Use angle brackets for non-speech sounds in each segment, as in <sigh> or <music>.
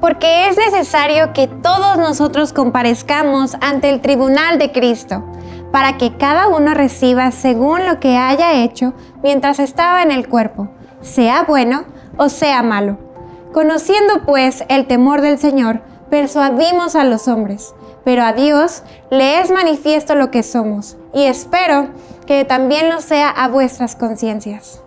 porque es necesario que todos nosotros comparezcamos ante el tribunal de Cristo, para que cada uno reciba según lo que haya hecho mientras estaba en el cuerpo, sea bueno o sea malo. Conociendo pues el temor del Señor, persuadimos a los hombres, pero a Dios le es manifiesto lo que somos, y espero que también lo sea a vuestras conciencias.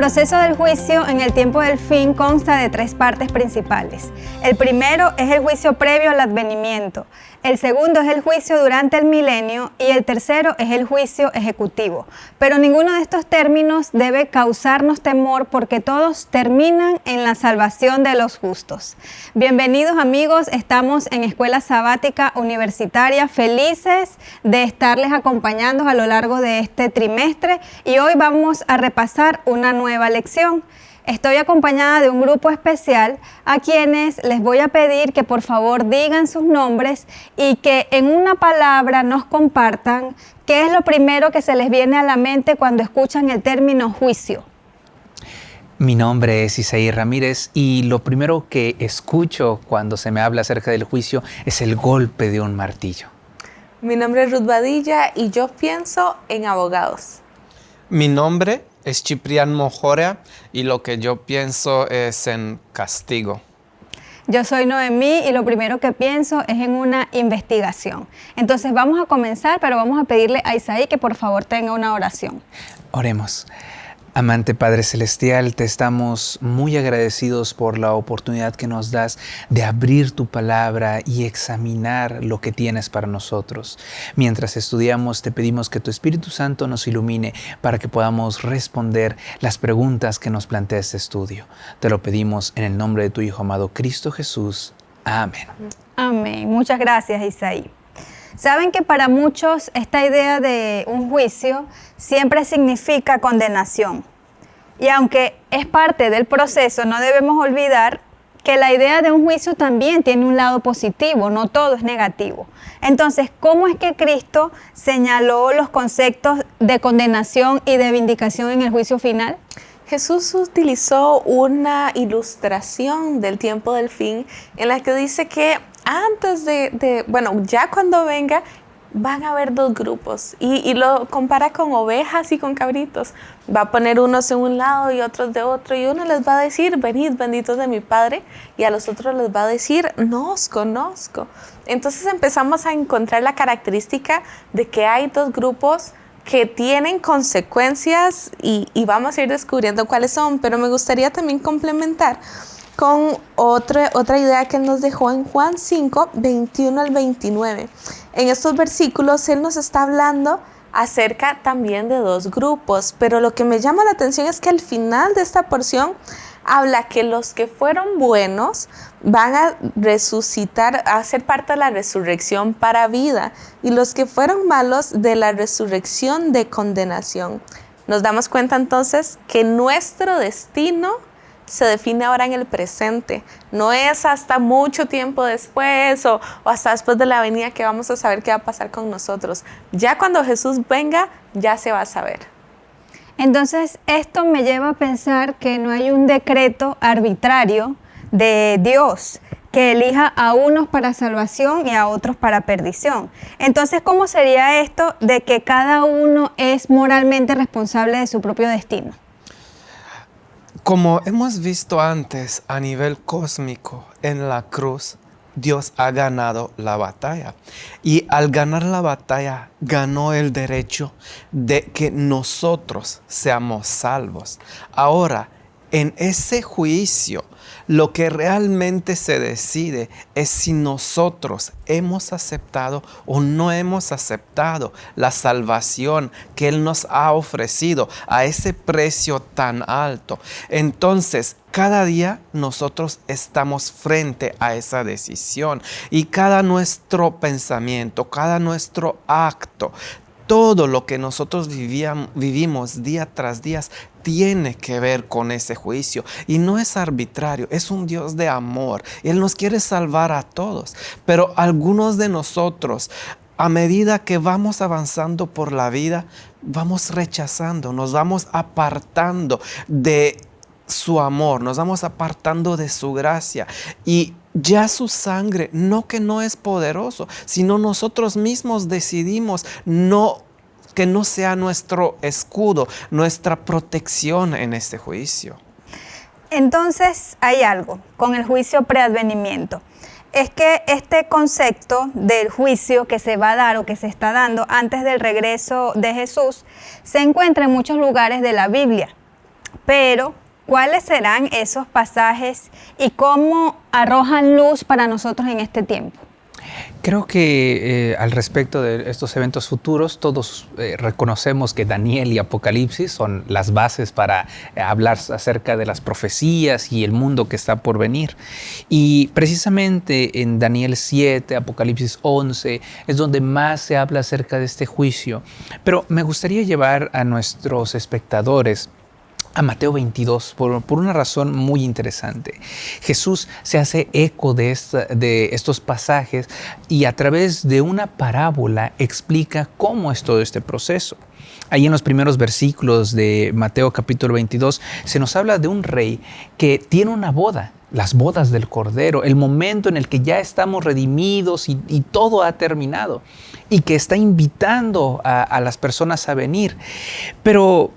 Proceso del juicio en el tiempo del fin consta de tres partes principales. El primero es el juicio previo al advenimiento, el segundo es el juicio durante el milenio y el tercero es el juicio ejecutivo. Pero ninguno de estos términos debe causarnos temor porque todos terminan en la salvación de los justos. Bienvenidos amigos, estamos en Escuela Sabática Universitaria, felices de estarles acompañando a lo largo de este trimestre y hoy vamos a repasar una nueva lección. Estoy acompañada de un grupo especial a quienes les voy a pedir que por favor digan sus nombres y que en una palabra nos compartan qué es lo primero que se les viene a la mente cuando escuchan el término juicio. Mi nombre es Isaí Ramírez y lo primero que escucho cuando se me habla acerca del juicio es el golpe de un martillo. Mi nombre es Ruth Badilla y yo pienso en abogados. Mi nombre es Ciprián Mojorea y lo que yo pienso es en castigo. Yo soy Noemí y lo primero que pienso es en una investigación. Entonces vamos a comenzar, pero vamos a pedirle a Isaí que por favor tenga una oración. Oremos. Amante Padre Celestial, te estamos muy agradecidos por la oportunidad que nos das de abrir tu palabra y examinar lo que tienes para nosotros. Mientras estudiamos, te pedimos que tu Espíritu Santo nos ilumine para que podamos responder las preguntas que nos plantea este estudio. Te lo pedimos en el nombre de tu Hijo amado Cristo Jesús. Amén. Amén. Muchas gracias, Isaí. Saben que para muchos esta idea de un juicio siempre significa condenación. Y aunque es parte del proceso, no debemos olvidar que la idea de un juicio también tiene un lado positivo, no todo es negativo. Entonces, ¿cómo es que Cristo señaló los conceptos de condenación y de vindicación en el juicio final? Jesús utilizó una ilustración del tiempo del fin en la que dice que antes de, bueno, ya cuando venga, van a haber dos grupos y, lo compara con ovejas y con cabritos. Va a poner unos en un lado y otros de otro y uno les va a decir, venid benditos de mi Padre y a los otros les va a decir, no os conozco. Entonces empezamos a encontrar la característica de que hay dos grupos que tienen consecuencias y, y vamos a ir descubriendo cuáles son, pero me gustaría también complementar con otra, otra idea que nos dejó en Juan 5, 21 al 29. En estos versículos Él nos está hablando acerca también de dos grupos, pero lo que me llama la atención es que al final de esta porción habla que los que fueron buenos van a resucitar, a ser parte de la resurrección para vida y los que fueron malos de la resurrección de condenación. Nos damos cuenta entonces que nuestro destino se define ahora en el presente. No es hasta mucho tiempo después o, hasta después de la venida que vamos a saber qué va a pasar con nosotros. Ya cuando Jesús venga, ya se va a saber. Entonces, esto me lleva a pensar que no hay un decreto arbitrario de Dios que elija a unos para salvación y a otros para perdición. Entonces, ¿cómo sería esto de que cada uno es moralmente responsable de su propio destino? Como hemos visto antes a nivel cósmico en la cruz, Dios ha ganado la batalla. Y al ganar la batalla, ganó el derecho de que nosotros seamos salvos. Ahora, en ese juicio, lo que realmente se decide es si nosotros hemos aceptado o no hemos aceptado la salvación que Él nos ha ofrecido a ese precio tan alto. Entonces, cada día nosotros estamos frente a esa decisión y cada nuestro pensamiento, cada nuestro acto todo lo que nosotros vivíamos, vivimos día tras día tiene que ver con ese juicio. Y no es arbitrario, es un Dios de amor. Él nos quiere salvar a todos, pero algunos de nosotros a medida que vamos avanzando por la vida, vamos rechazando, nos vamos apartando de su amor, nos vamos apartando de su gracia. Y ya su sangre, no que no es poderoso, sino nosotros mismos decidimos no que no sea nuestro escudo, nuestra protección en este juicio. Entonces hay algo con el juicio preadvenimiento es que este concepto del juicio que se va a dar o que se está dando antes del regreso de Jesús se encuentra en muchos lugares de la Biblia. Pero, ¿cuáles serán esos pasajes y cómo arrojan luz para nosotros en este tiempo? Creo que eh, al respecto de estos eventos futuros, todos eh, reconocemos que Daniel y Apocalipsis son las bases para eh, hablar acerca de las profecías y el mundo que está por venir. Y precisamente en Daniel 7, Apocalipsis 11, es donde más se habla acerca de este juicio. Pero me gustaría llevar a nuestros espectadores a Mateo 22 por, una razón muy interesante. Jesús se hace eco de, de estos pasajes y a través de una parábola explica cómo es todo este proceso. Ahí en los primeros versículos de Mateo capítulo 22 se nos habla de un rey que tiene una boda, las bodas del Cordero, el momento en el que ya estamos redimidos y, todo ha terminado y que está invitando a, a las personas a venir. Pero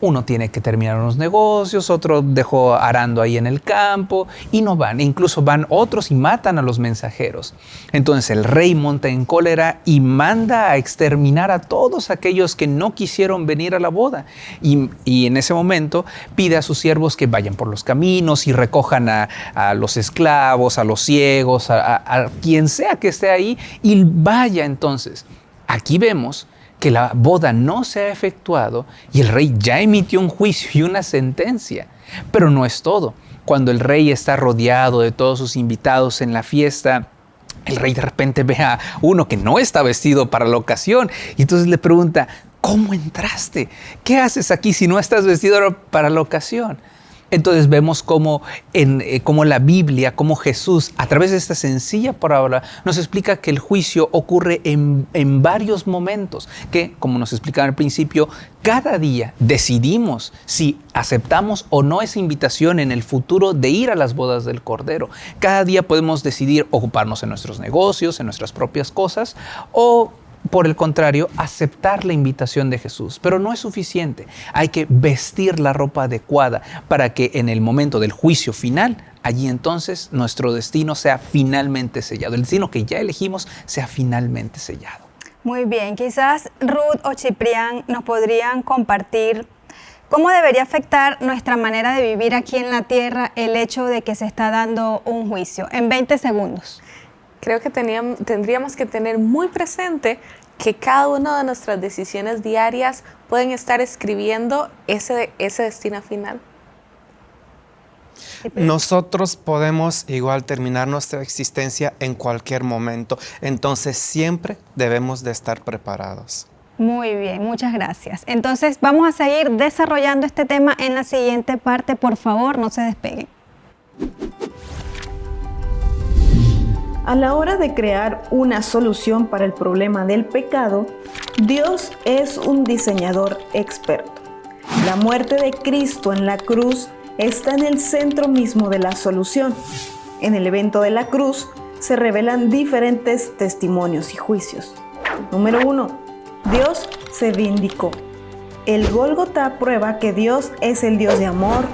uno tiene que terminar unos negocios, otro dejó arando ahí en el campo y no van. Incluso van otros y matan a los mensajeros. Entonces el rey monta en cólera y manda a exterminar a todos aquellos que no quisieron venir a la boda. Y, en ese momento pide a sus siervos que vayan por los caminos y recojan a, los esclavos, a los ciegos, a quien sea que esté ahí y vaya entonces. Aquí vemos que la boda no se ha efectuado y el rey ya emitió un juicio y una sentencia. Pero no es todo. Cuando el rey está rodeado de todos sus invitados en la fiesta, el rey de repente ve a uno que no está vestido para la ocasión y entonces le pregunta, ¿cómo entraste? ¿Qué haces aquí si no estás vestido para la ocasión? Entonces vemos cómo, eh, la Biblia, cómo Jesús, a través de esta sencilla parábola, nos explica que el juicio ocurre en, en varios momentos, que, como nos explicaba al principio, cada día decidimos si aceptamos o no esa invitación en el futuro de ir a las bodas del Cordero. Cada día podemos decidir ocuparnos en nuestros negocios, en nuestras propias cosas, o por el contrario, aceptar la invitación de Jesús. Pero no es suficiente. Hay que vestir la ropa adecuada para que en el momento del juicio final, allí entonces nuestro destino sea finalmente sellado. El destino que ya elegimos sea finalmente sellado. Muy bien, quizás Ruth o Ciprián nos podrían compartir cómo debería afectar nuestra manera de vivir aquí en la tierra el hecho de que se está dando un juicio. En 20 segundos creo que tendríamos que tener muy presente que cada una de nuestras decisiones diarias pueden estar escribiendo ese, ese destino final. Nosotros podemos igual terminar nuestra existencia en cualquier momento, entonces siempre debemos de estar preparados. Muy bien, muchas gracias. Entonces vamos a seguir desarrollando este tema en la siguiente parte. Por favor, no se despeguen. A la hora de crear una solución para el problema del pecado, Dios es un diseñador experto. La muerte de Cristo en la cruz está en el centro mismo de la solución. En el evento de la cruz se revelan diferentes testimonios y juicios. Número 1. Dios se vindicó. El Gólgota prueba que Dios es el Dios de amor,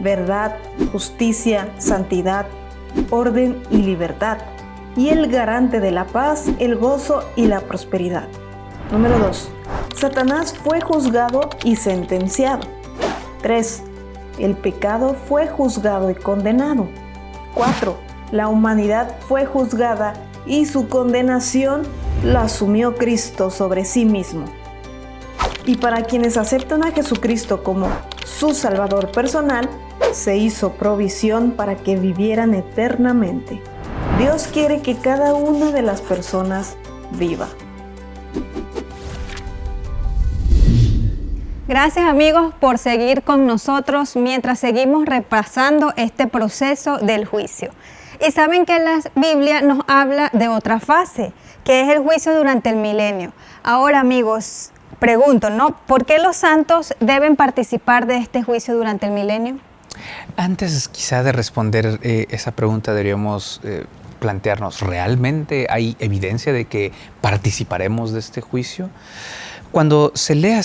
verdad, justicia, santidad, orden y libertad y el garante de la paz, el gozo y la prosperidad. Número 2. Satanás fue juzgado y sentenciado. 3. El pecado fue juzgado y condenado. 4. La humanidad fue juzgada y su condenación la asumió Cristo sobre sí mismo. Y para quienes aceptan a Jesucristo como su Salvador personal, se hizo provisión para que vivieran eternamente. Dios quiere que cada una de las personas viva. Gracias amigos por seguir con nosotros mientras seguimos repasando este proceso del juicio. Y saben que la Biblia nos habla de otra fase, que es el juicio durante el milenio. Ahora amigos, pregunto, ¿no? ¿Por qué los santos deben participar de este juicio durante el milenio? Antes quizá de responder eh, esa pregunta deberíamos eh, plantearnos, ¿realmente hay evidencia de que participaremos de este juicio? Cuando se lea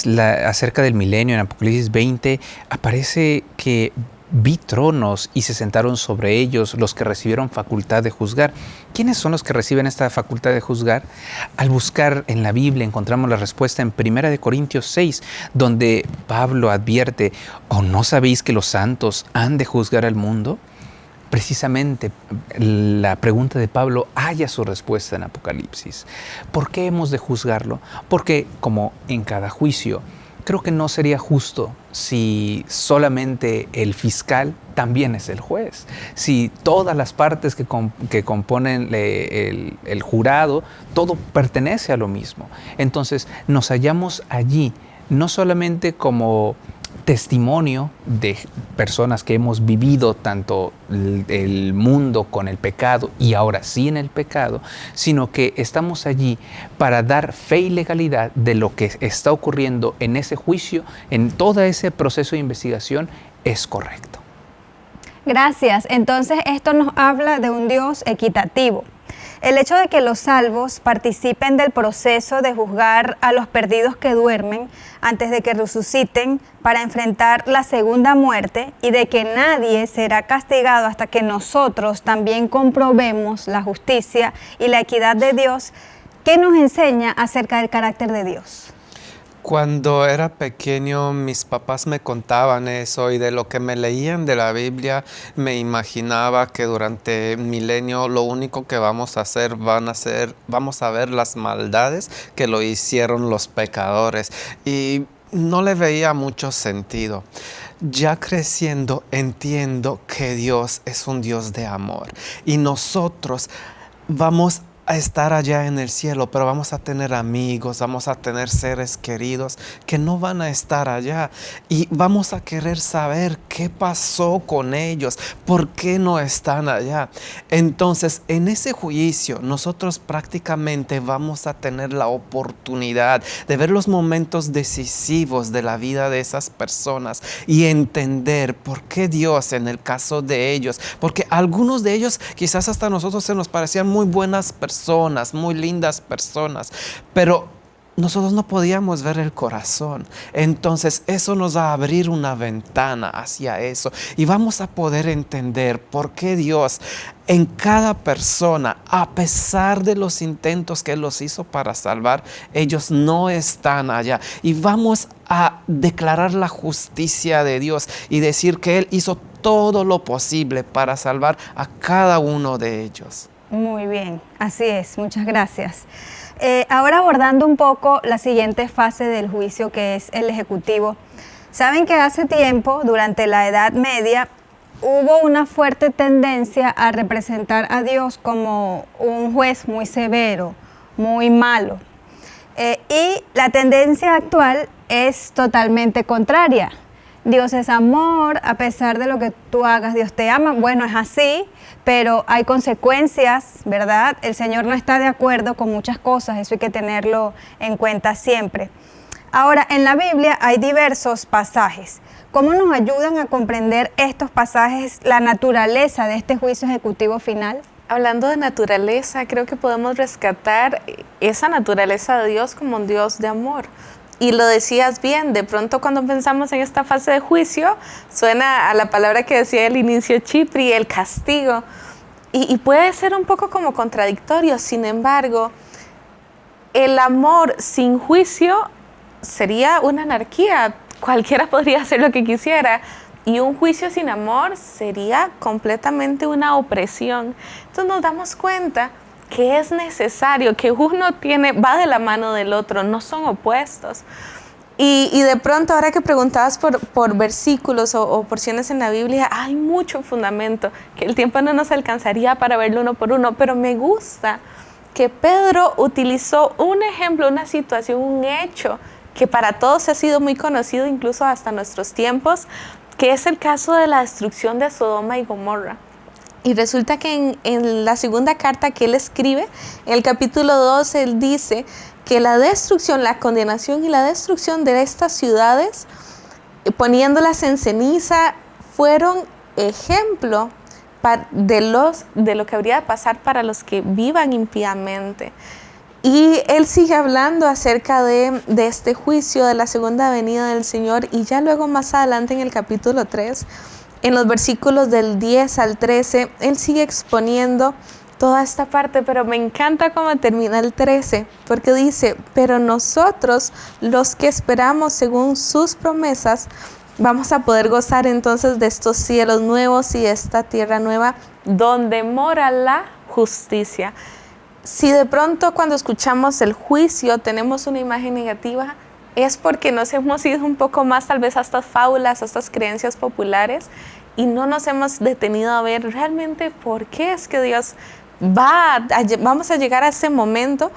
acerca del milenio en Apocalipsis 20, aparece que vi tronos y se sentaron sobre ellos los que recibieron facultad de juzgar. ¿Quiénes son los que reciben esta facultad de juzgar? Al buscar en la Biblia encontramos la respuesta en 1 Corintios 6, donde Pablo advierte, ¿o no sabéis que los santos han de juzgar al mundo? Precisamente la pregunta de Pablo haya su respuesta en Apocalipsis. ¿Por qué hemos de juzgarlo? Porque como en cada juicio, creo que no sería justo si solamente el fiscal también es el juez, si todas las partes que, componen el, el jurado, todo pertenece a lo mismo. Entonces nos hallamos allí, no solamente como testimonio de personas que hemos vivido tanto el mundo con el pecado y ahora sí en el pecado, sino que estamos allí para dar fe y legalidad de lo que está ocurriendo en ese juicio, en todo ese proceso de investigación, es correcto. Gracias. Entonces esto nos habla de un Dios equitativo. El hecho de que los salvos participen del proceso de juzgar a los perdidos que duermen antes de que resuciten para enfrentar la segunda muerte y de que nadie será castigado hasta que nosotros también comprobemos la justicia y la equidad de Dios, ¿qué nos enseña acerca del carácter de Dios? Cuando era pequeño mis papás me contaban eso y de lo que me leían de la Biblia me imaginaba que durante milenio lo único que vamos a hacer van a ser vamos a ver las maldades que lo hicieron los pecadores y no le veía mucho sentido. Ya creciendo entiendo que Dios es un Dios de amor y nosotros vamos a a estar allá en el cielo, pero vamos a tener amigos, vamos a tener seres queridos que no van a estar allá y vamos a querer saber qué pasó con ellos, por qué no están allá. Entonces, en ese juicio, nosotros prácticamente vamos a tener la oportunidad de ver los momentos decisivos de la vida de esas personas y entender por qué Dios en el caso de ellos, porque algunos de ellos quizás hasta nosotros se nos parecían muy buenas personas, muy lindas personas, pero nosotros no podíamos ver el corazón. Entonces eso nos va a abrir una ventana hacia eso y vamos a poder entender por qué Dios en cada persona, a pesar de los intentos que los hizo para salvar, ellos no están allá. Y vamos a declarar la justicia de Dios y decir que Él hizo todo lo posible para salvar a cada uno de ellos. Muy bien, así es, muchas gracias. Eh, ahora abordando un poco la siguiente fase del juicio que es el ejecutivo. Saben que hace tiempo, durante la Edad Media, hubo una fuerte tendencia a representar a Dios como un juez muy severo, muy malo. Eh, y la tendencia actual es totalmente contraria. Dios es amor, a pesar de lo que tú hagas, Dios te ama. Bueno, es así, pero hay consecuencias, ¿verdad? El Señor no está de acuerdo con muchas cosas, eso hay que tenerlo en cuenta siempre. Ahora, en la Biblia hay diversos pasajes. ¿Cómo nos ayudan a comprender estos pasajes, la naturaleza de este juicio ejecutivo final? Hablando de naturaleza, creo que podemos rescatar esa naturaleza de Dios como un Dios de amor. Y lo decías bien, de pronto cuando pensamos en esta fase de juicio, suena a la palabra que decía el inicio Chipri, el castigo. Y, puede ser un poco como contradictorio, sin embargo, el amor sin juicio sería una anarquía, cualquiera <laughs> podría hacer lo que quisiera. Y un juicio sin amor sería completamente una opresión. Entonces nos damos cuenta que es necesario, que uno tiene, va de la mano del otro, no son opuestos. Y, de pronto, ahora que preguntabas por, por versículos o, porciones en la Biblia, hay mucho fundamento, que el tiempo no nos alcanzaría para verlo uno por uno, pero me gusta que Pedro utilizó un ejemplo, una situación, un hecho que para todos ha sido muy conocido, incluso hasta nuestros tiempos, que es el caso de la destrucción de Sodoma y Gomorra. Y resulta que en, la segunda carta que él escribe, en el capítulo 2, él dice que la destrucción, la condenación y la destrucción de estas ciudades, poniéndolas en ceniza, fueron ejemplo de, los, de lo que habría de pasar para los que vivan impíamente. Y él sigue hablando acerca de, de, este juicio, de la segunda venida del Señor, y ya luego más adelante en el capítulo 3, en los versículos del 10 al 13, él sigue exponiendo toda esta parte, pero me encanta cómo termina el 13, porque dice, pero nosotros, los que esperamos según sus promesas, vamos a poder gozar entonces de estos cielos nuevos y esta tierra nueva donde mora la justicia. Si de pronto cuando escuchamos el juicio tenemos una imagen negativa, es porque nos hemos ido un poco más tal vez a estas fábulas, a estas creencias populares y no nos hemos detenido a ver realmente por qué es que Dios va a, vamos a llegar a ese momento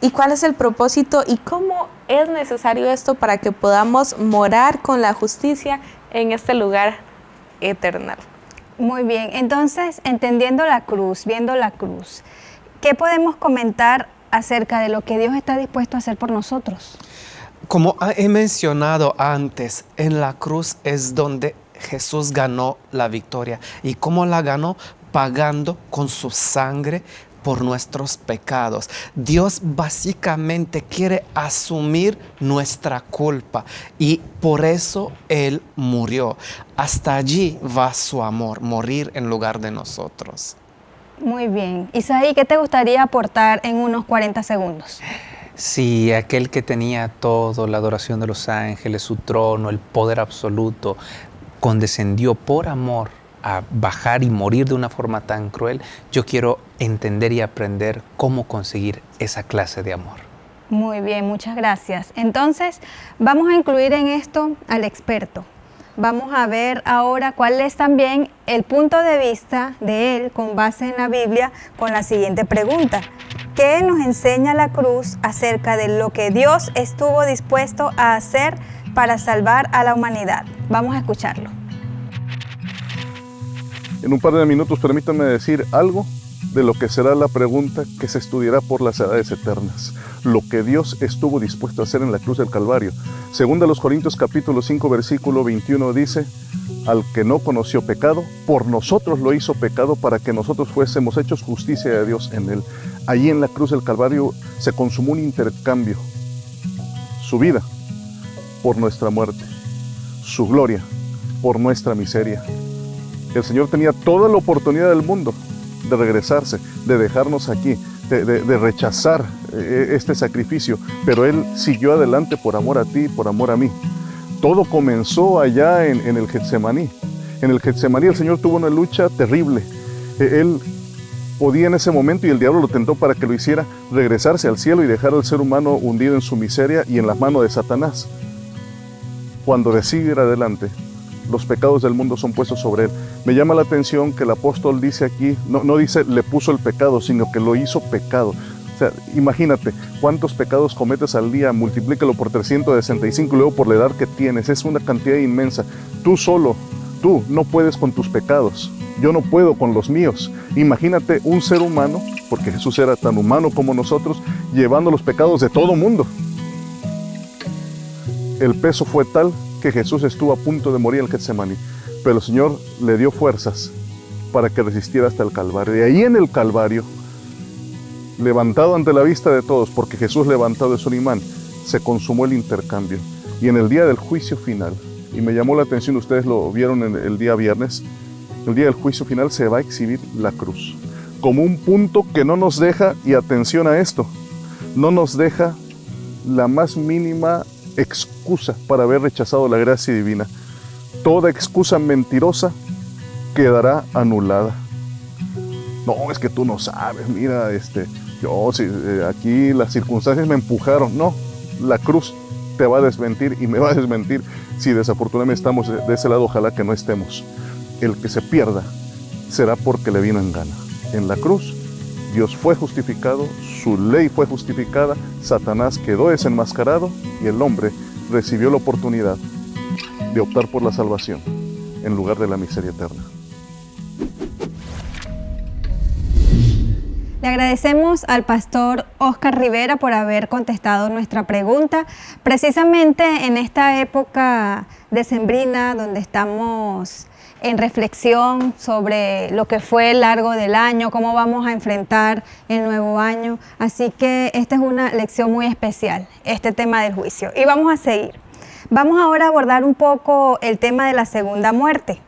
y cuál es el propósito y cómo es necesario esto para que podamos morar con la justicia en este lugar eternal. Muy bien, entonces entendiendo la cruz, viendo la cruz, ¿qué podemos comentar acerca de lo que Dios está dispuesto a hacer por nosotros? Como he mencionado antes, en la cruz es donde Jesús ganó la victoria. ¿Y cómo la ganó? Pagando con su sangre por nuestros pecados. Dios básicamente quiere asumir nuestra culpa y por eso Él murió. Hasta allí va su amor, morir en lugar de nosotros. Muy bien. Isaí, ¿qué te gustaría aportar en unos 40 segundos? Sí, aquel que tenía todo, la adoración de los ángeles, su trono, el poder absoluto, condescendió por amor a bajar y morir de una forma tan cruel, yo quiero entender y aprender cómo conseguir esa clase de amor. Muy bien, muchas gracias. Entonces, vamos a incluir en esto al experto. Vamos a ver ahora cuál es también el punto de vista de él con base en la Biblia con la siguiente pregunta. ¿Qué nos enseña la cruz acerca de lo que Dios estuvo dispuesto a hacer para salvar a la humanidad? Vamos a escucharlo. En un par de minutos permítanme decir algo de lo que será la pregunta que se estudiará por las edades eternas. Lo que Dios estuvo dispuesto a hacer en la cruz del Calvario. Según de los Corintios capítulo 5 versículo 21 dice, al que no conoció pecado, por nosotros lo hizo pecado para que nosotros fuésemos hechos justicia de Dios en él. Allí en la cruz del Calvario se consumó un intercambio. Su vida por nuestra muerte, su gloria por nuestra miseria. El Señor tenía toda la oportunidad del mundo de regresarse, de dejarnos aquí, de, rechazar eh, este sacrificio, pero Él siguió adelante por amor a ti, por amor a mí. Todo comenzó allá en, el Getsemaní. En el Getsemaní el Señor tuvo una lucha terrible. E, él podía en ese momento, y el diablo lo tentó para que lo hiciera, regresarse al cielo y dejar al ser humano hundido en su miseria y en las manos de Satanás. Cuando decide ir adelante, los pecados del mundo son puestos sobre él. Me llama la atención que el apóstol dice aquí, no, no dice le puso el pecado, sino que lo hizo pecado. O sea, imagínate cuántos pecados cometes al día, multiplícalo por 365 y luego por la edad que tienes. Es una cantidad inmensa. Tú solo, tú no puedes con tus pecados. Yo no puedo con los míos. Imagínate un ser humano, porque Jesús era tan humano como nosotros, llevando los pecados de todo mundo. El peso fue tal que Jesús estuvo a punto de morir en el Getsemaní, pero el Señor le dio fuerzas para que resistiera hasta el Calvario. De ahí en el Calvario, levantado ante la vista de todos, porque Jesús levantado es un imán, se consumó el intercambio. Y en el día del juicio final, y me llamó la atención, ustedes lo vieron el día viernes, el día del juicio final se va a exhibir la cruz, como un punto que no nos deja, y atención a esto, no nos deja la más mínima excusa para haber rechazado la gracia divina. Toda excusa mentirosa quedará anulada. No, es que tú no sabes, mira, este, yo si, eh, aquí las circunstancias me empujaron. No, la cruz te va a desmentir y me va a desmentir si desafortunadamente estamos de ese lado, ojalá que no estemos. El que se pierda será porque le vino en gana. En la cruz Dios fue justificado, su ley fue justificada, Satanás quedó desenmascarado y el hombre recibió la oportunidad de optar por la salvación en lugar de la miseria eterna. Le agradecemos al pastor Oscar Rivera por haber contestado nuestra pregunta. Precisamente en esta época decembrina donde estamos en reflexión sobre lo que fue el largo del año, cómo vamos a enfrentar el nuevo año. Así que esta es una lección muy especial, este tema del juicio. Y vamos a seguir. Vamos ahora a abordar un poco el tema de la segunda muerte.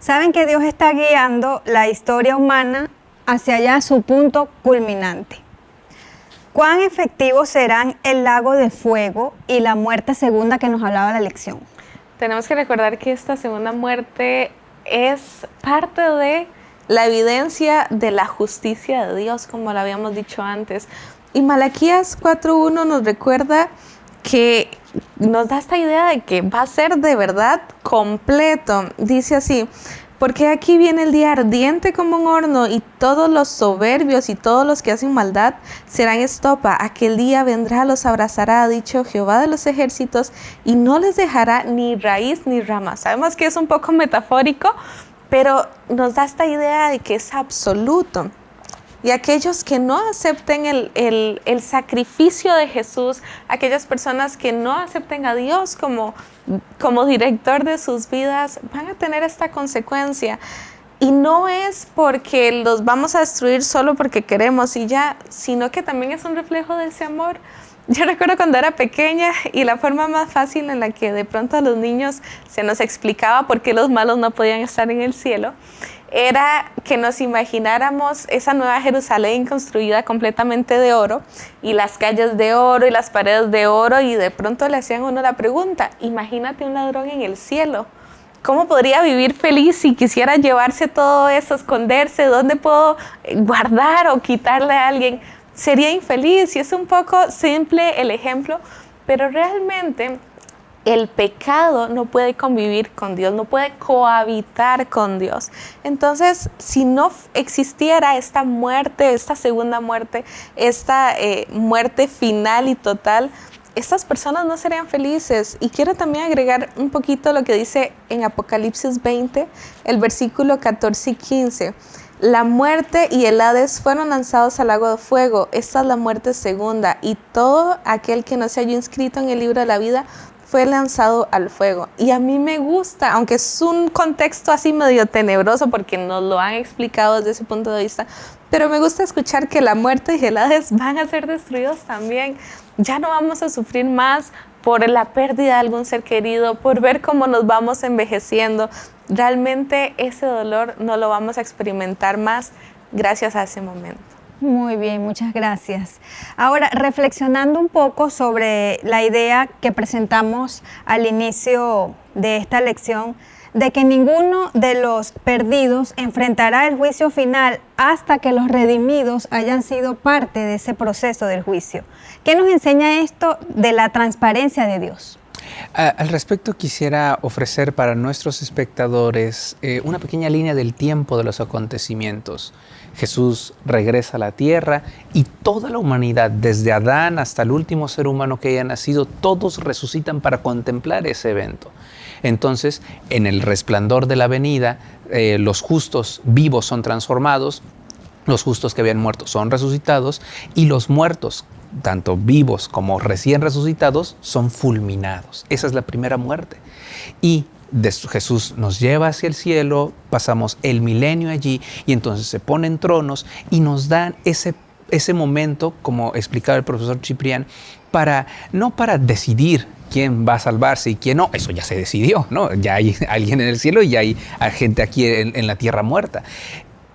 Saben que Dios está guiando la historia humana hacia allá su punto culminante. ¿Cuán efectivos serán el lago de fuego y la muerte segunda que nos hablaba la lección? Tenemos que recordar que esta segunda muerte es parte de la evidencia de la justicia de Dios, como lo habíamos dicho antes. Y Malaquías 4.1 nos recuerda que nos da esta idea de que va a ser de verdad completo. Dice así, porque aquí viene el día ardiente como un horno y todos los soberbios y todos los que hacen maldad serán estopa. Aquel día vendrá, los abrazará, ha dicho Jehová de los ejércitos, y no les dejará ni raíz ni rama. Sabemos que es un poco metafórico, pero nos da esta idea de que es absoluto. Y aquellos que no acepten el, sacrificio de Jesús, aquellas personas que no acepten a Dios como, como director de sus vidas, van a tener esta consecuencia. Y no es porque los vamos a destruir solo porque queremos y ya, sino que también es un reflejo de ese amor. <laughs> Yo recuerdo cuando era pequeña y la forma más fácil en la que de pronto a los niños se nos explicaba por qué los malos no podían estar en el cielo era que nos imagináramos esa nueva Jerusalén construida completamente de oro y las calles de oro y las paredes de oro y de pronto le hacían uno la pregunta, imagínate un ladrón en el cielo. ¿Cómo podría vivir feliz si quisiera llevarse todo eso, esconderse? ¿Dónde puedo guardar o quitarle a alguien? Sería infeliz y es un poco simple el ejemplo, pero realmente el pecado no puede convivir con Dios, no puede cohabitar con Dios. Entonces, si no existiera esta muerte, esta segunda muerte, esta eh, muerte final y total, estas personas no serían felices. Y quiero también agregar un poquito lo que dice en Apocalipsis 20, el versículo 14 y 15. La muerte y el Hades fueron lanzados al lago de fuego. Esta es la muerte segunda. Y todo aquel que no se haya inscrito en el libro de la vida fue lanzado al fuego. Y a mí me gusta, aunque es un contexto así medio tenebroso porque nos lo han explicado desde ese punto de vista, pero me gusta escuchar que la muerte y el Hades van a ser destruidos también. Ya no vamos a sufrir más por la pérdida de algún ser querido, por ver cómo nos vamos envejeciendo. Realmente ese dolor no lo vamos a experimentar más gracias a ese momento. Muy bien, muchas gracias. Ahora, reflexionando un poco sobre la idea que presentamos al inicio de esta lección, de que ninguno de los perdidos enfrentará el juicio final hasta que los redimidos hayan sido parte de ese proceso del juicio. ¿Qué nos enseña esto de la transparencia de Dios? Al respecto quisiera ofrecer para nuestros espectadores eh, una pequeña línea del tiempo de los acontecimientos. Jesús regresa a la tierra y toda la humanidad, desde Adán hasta el último ser humano que haya nacido, todos resucitan para contemplar ese evento. Entonces, en el resplandor de la venida, eh, los justos vivos son transformados, los justos que habían muerto son resucitados y los muertos, tanto vivos como recién resucitados, son fulminados. Esa es la primera muerte. Y Jesús nos lleva hacia el cielo, pasamos el milenio allí y entonces se ponen tronos y nos dan ese, ese momento, como explicaba el profesor Ciprián, para, no para decidir quién va a salvarse y quién no, eso ya se decidió, ¿no? Ya hay <laughs> alguien en el cielo y ya hay gente aquí en la tierra muerta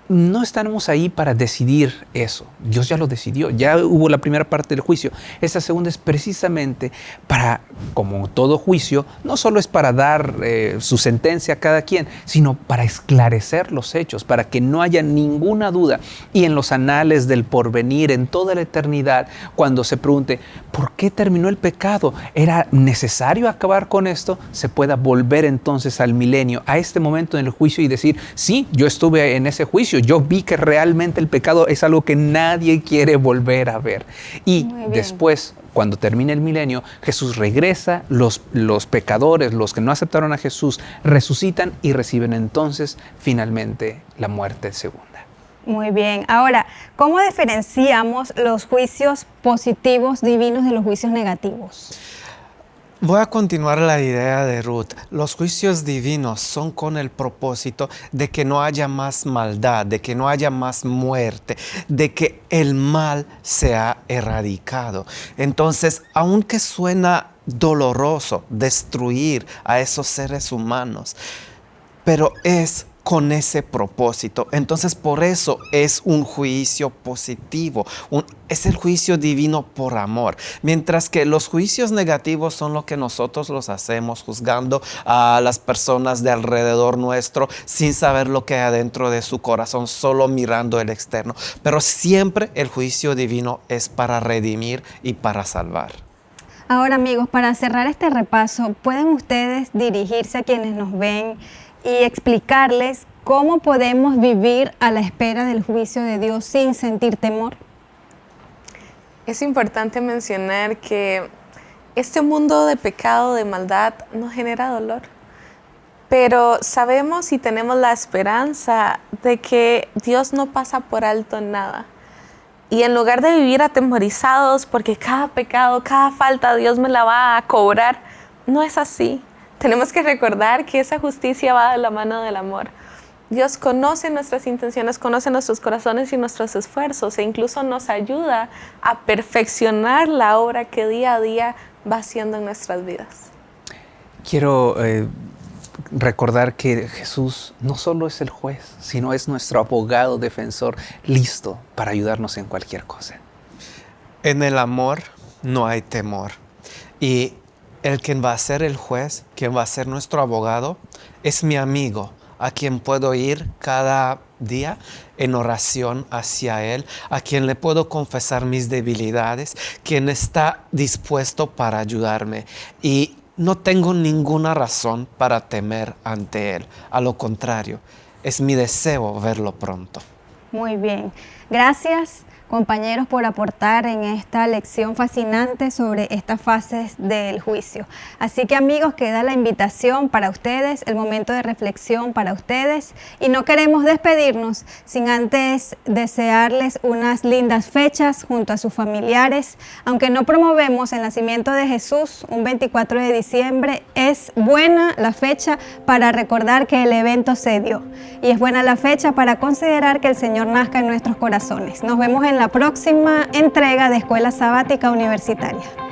no estamos ahí para decidir eso. Dios ya lo decidió, ya hubo la primera parte del juicio. Esta segunda es precisamente para, como todo juicio, no solo es para dar eh, su sentencia a cada quien, sino para esclarecer los hechos, para que no haya ninguna duda. Y en los anales del porvenir, en toda la eternidad, cuando se pregunte, ¿por qué terminó el pecado? ¿Era necesario acabar con esto? Se pueda volver entonces al milenio, a este momento en el juicio y decir, sí, yo estuve en ese juicio juicio. Yo vi que realmente el pecado es algo que nadie quiere volver a ver. Y después, cuando termine el milenio, Jesús regresa, los, los pecadores, los que no aceptaron a Jesús, resucitan y reciben entonces finalmente la muerte segunda. Muy bien. Ahora, ¿cómo diferenciamos los juicios positivos divinos de los juicios negativos? Voy a continuar la idea de Ruth. Los juicios divinos son con el propósito de que no haya más maldad, de que no haya más muerte, de que el mal sea erradicado. Entonces, aunque suena doloroso destruir a esos seres humanos, pero es con ese propósito. Entonces por eso es un juicio positivo, es el juicio divino por amor. Mientras que los juicios negativos son lo que nosotros los hacemos juzgando a las personas de alrededor nuestro sin saber lo que hay adentro de su corazón, solo mirando el externo. Pero siempre el juicio divino es para redimir y para salvar. Ahora amigos, para cerrar este repaso, ¿pueden ustedes dirigirse a quienes nos ven y explicarles cómo podemos vivir a la espera del juicio de Dios sin sentir temor. Es importante mencionar que este mundo de pecado, de maldad, nos genera dolor. Pero sabemos y tenemos la esperanza de que Dios no pasa por alto nada. Y en lugar de vivir atemorizados porque cada pecado, cada falta Dios me la va a cobrar, no es así. Tenemos que recordar que esa justicia va de la mano del amor. Dios conoce nuestras intenciones, conoce nuestros corazones y nuestros esfuerzos e incluso nos ayuda a perfeccionar la obra que día a día va haciendo en nuestras vidas. Quiero eh, recordar que Jesús no solo es el juez, sino es nuestro abogado defensor listo para ayudarnos en cualquier cosa. En el amor no hay temor. Y el quien va a ser el juez, quien va a ser nuestro abogado, es mi amigo, a quien puedo ir cada día en oración hacia Él, a quien le puedo confesar mis debilidades, quien está dispuesto para ayudarme. Y no tengo ninguna razón para temer ante Él. A lo contrario, es mi deseo verlo pronto. Muy bien. Gracias compañeros por aportar en esta lección fascinante sobre estas fases del juicio. Así que amigos, queda la invitación para ustedes, el momento de reflexión para ustedes y no queremos despedirnos sin antes desearles unas lindas fechas junto a sus familiares. Aunque no promovemos el nacimiento de Jesús un 24 de diciembre, es buena la fecha para recordar que el evento se dio y es buena la fecha para considerar que el Señor nazca en nuestros corazones. Nos vemos en la próxima entrega de Escuela Sabática Universitaria.